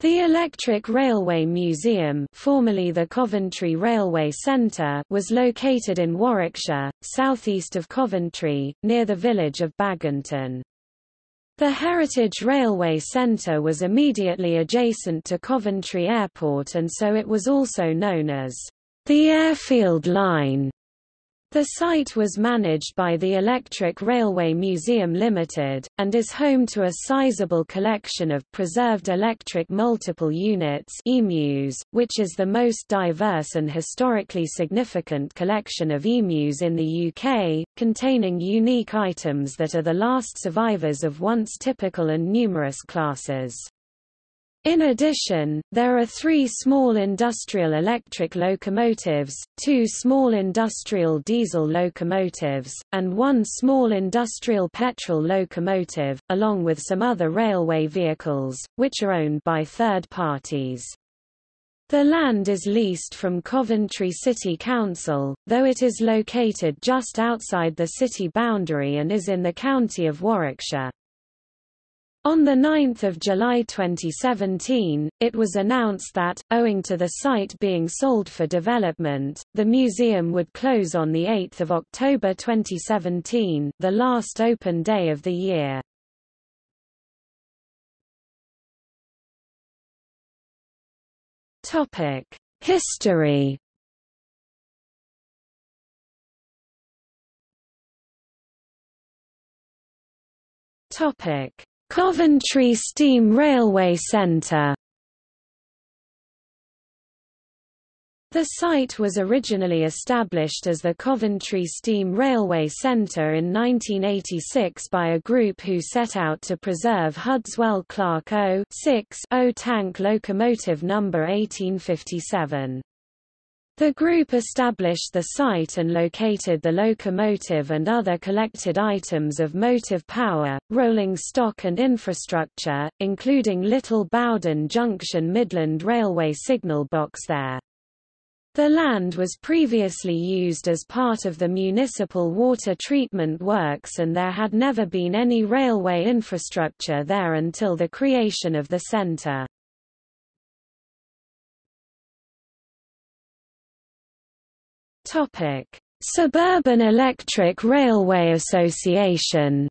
The Electric Railway Museum formerly the Coventry Railway Centre was located in Warwickshire, southeast of Coventry, near the village of Baginton. The Heritage Railway Centre was immediately adjacent to Coventry Airport and so it was also known as the Airfield Line. The site was managed by the Electric Railway Museum Limited, and is home to a sizable collection of preserved electric multiple units EMUs, which is the most diverse and historically significant collection of EMUs in the UK, containing unique items that are the last survivors of once typical and numerous classes. In addition, there are three small industrial electric locomotives, two small industrial diesel locomotives, and one small industrial petrol locomotive, along with some other railway vehicles, which are owned by third parties. The land is leased from Coventry City Council, though it is located just outside the city boundary and is in the county of Warwickshire. On 9 July 2017, it was announced that, owing to the site being sold for development, the museum would close on 8 October 2017, the last open day of the year. History Topic Coventry Steam Railway Centre The site was originally established as the Coventry Steam Railway Centre in 1986 by a group who set out to preserve Hudswell Clarke 0 tank locomotive number 1857. The group established the site and located the locomotive and other collected items of motive power, rolling stock and infrastructure, including Little Bowden Junction Midland Railway signal box there. The land was previously used as part of the municipal water treatment works and there had never been any railway infrastructure there until the creation of the centre. Topic: Suburban Electric Railway Association.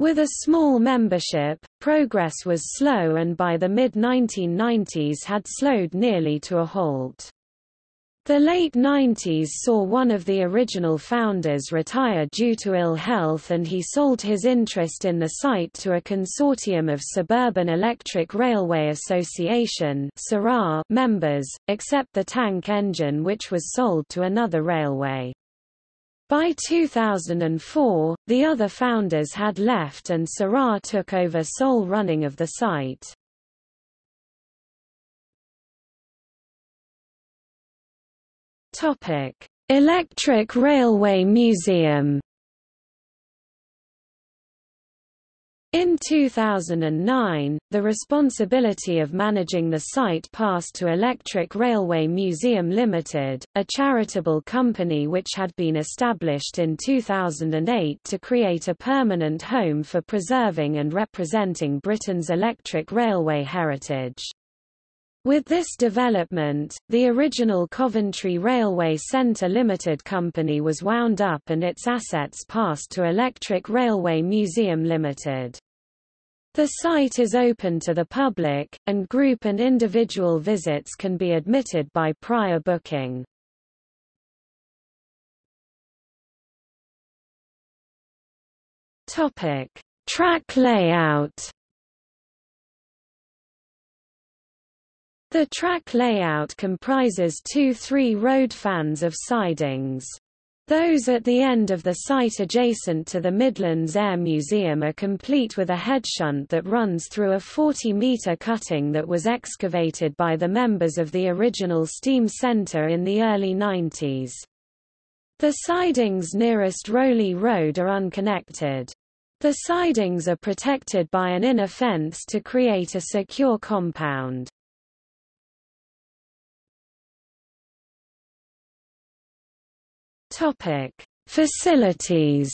With a small membership, progress was slow and by the mid-1990s had slowed nearly to a halt. The late 90s saw one of the original founders retire due to ill health and he sold his interest in the site to a consortium of Suburban Electric Railway Association members, except the tank engine which was sold to another railway. By 2004, the other founders had left and SERA took over sole running of the site. Topic: Electric Railway Museum. In 2009, the responsibility of managing the site passed to Electric Railway Museum Limited, a charitable company which had been established in 2008 to create a permanent home for preserving and representing Britain's electric railway heritage. With this development, the original Coventry Railway Centre Limited Company was wound up and its assets passed to Electric Railway Museum Limited. The site is open to the public, and group and individual visits can be admitted by prior booking. Track layout The track layout comprises two three-road fans of sidings. Those at the end of the site adjacent to the Midlands Air Museum are complete with a headshunt that runs through a 40-metre cutting that was excavated by the members of the original steam centre in the early 90s. The sidings nearest Rowley Road are unconnected. The sidings are protected by an inner fence to create a secure compound. Topic: Facilities.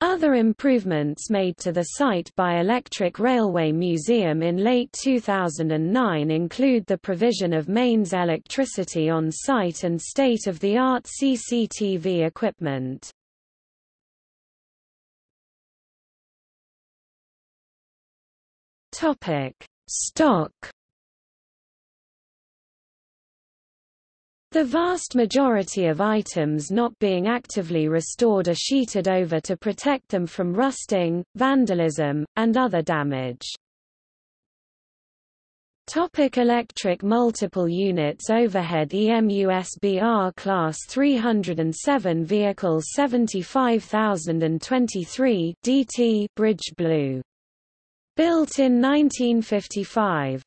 Other improvements made to the site by Electric Railway Museum in late 2009 include the provision of mains electricity on site and state-of-the-art CCTV equipment. Stock The vast majority of items not being actively restored are sheeted over to protect them from rusting, vandalism, and other damage. Topic electric multiple units Overhead EMUSBR Class 307 Vehicle 75023 DT Bridge Blue. Built in 1955.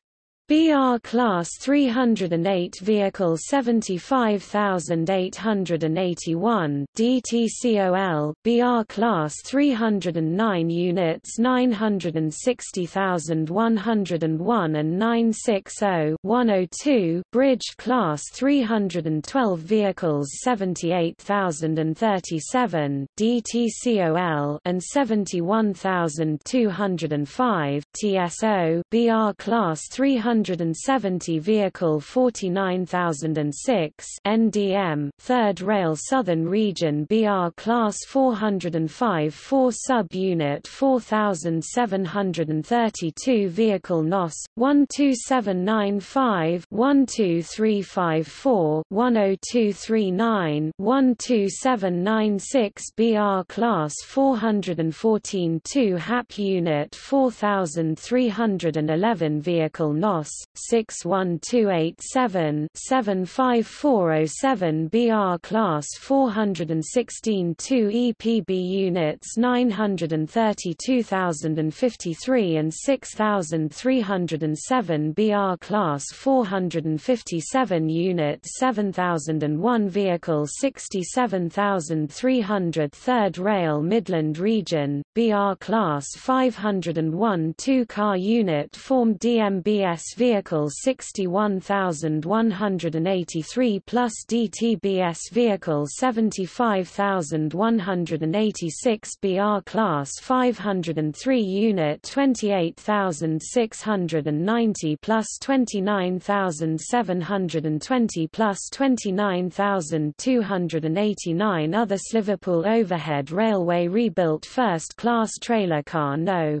BR Class 308 Vehicle 75881 DTCOL BR Class 309 Units 960101 and 960 102 Bridge Class 312 Vehicles 78037 DTCOL and 71205 TSO BR Class 300 170 Vehicle 49006 NDM, 3rd Rail Southern Region BR Class 405 4 Sub-Unit 4732 Vehicle NOS, 12795 12354 10239 12796 BR Class 414 2 HAP Unit 4311 Vehicle NOS Ross, 61287-75407 BR Class 416 2 EPB Units 932053 and 6307 BR Class 457 Units 7001 Vehicle 67300 3rd Rail Midland Region, BR Class 501 2 Car Unit formed DMBS vehicle 61183 plus DTBS vehicle 75186 BR class 503 unit 28690 plus 29720 plus 29289 other Liverpool Overhead Railway rebuilt first class trailer car No.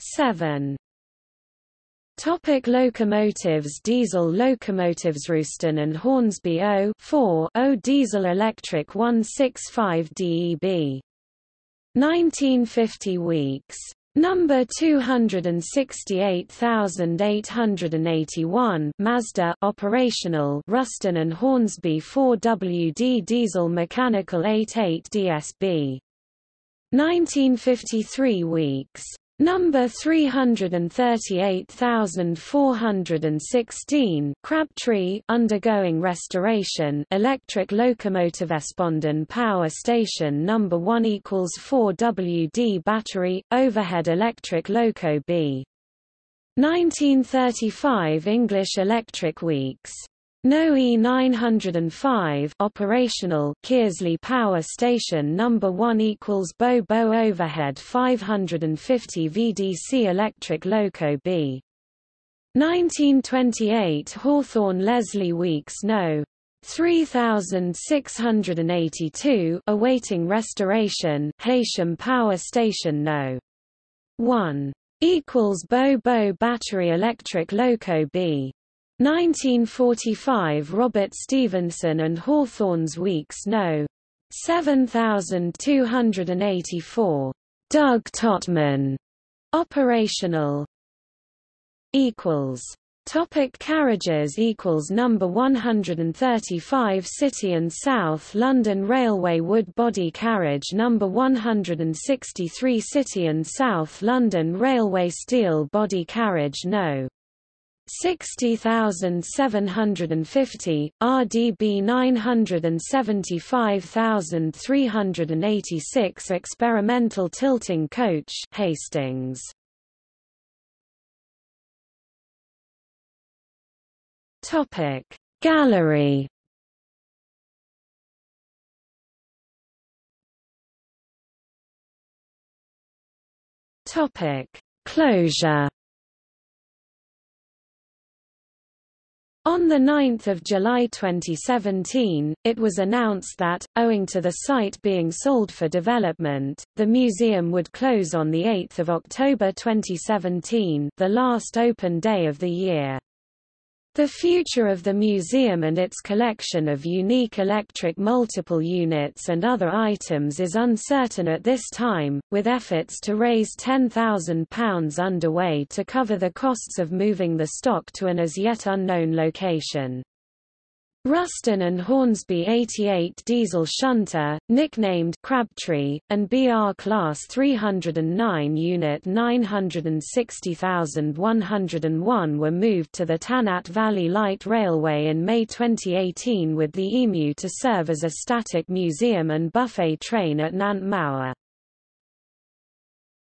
7 Topic locomotives Diesel locomotives Ruston and Hornsby O 4 O Diesel Electric 165 DEB 1950 weeks. Number 268881 Mazda operational Ruston and Hornsby 4WD diesel mechanical 88 DSB 1953 weeks Number 338416 Crabtree undergoing restoration electric locomotive Spondon Power Station number 1 equals 4 WD battery overhead electric loco B. 1935 English Electric Weeks no E905 operational Kearsley Power Station number 1 equals Bo Bo overhead 550 VDC electric loco B. 1928 Hawthorn Leslie Weeks no. 3682 awaiting restoration Haitian Power Station no. 1 equals Bo Bo battery electric loco B 1945 Robert Stephenson and Hawthorns Weeks No. 7284. Doug Totman. Operational. Equals. Topic carriages equals number 135 City and South London Railway wood body carriage number 163 City and South London Railway steel body carriage no 60,750, RDB 975,386 Experimental tilting coach Hastings. Topic Gallery Topic. Closure On 9 July 2017, it was announced that, owing to the site being sold for development, the museum would close on 8 October 2017 the last open day of the year. The future of the museum and its collection of unique electric multiple units and other items is uncertain at this time, with efforts to raise £10,000 underway to cover the costs of moving the stock to an as yet unknown location. Ruston and Hornsby 88 diesel shunter, nicknamed Crabtree, and BR Class 309 Unit 960101 were moved to the Tanat Valley Light Railway in May 2018 with the EMU to serve as a static museum and buffet train at Nant Mawr.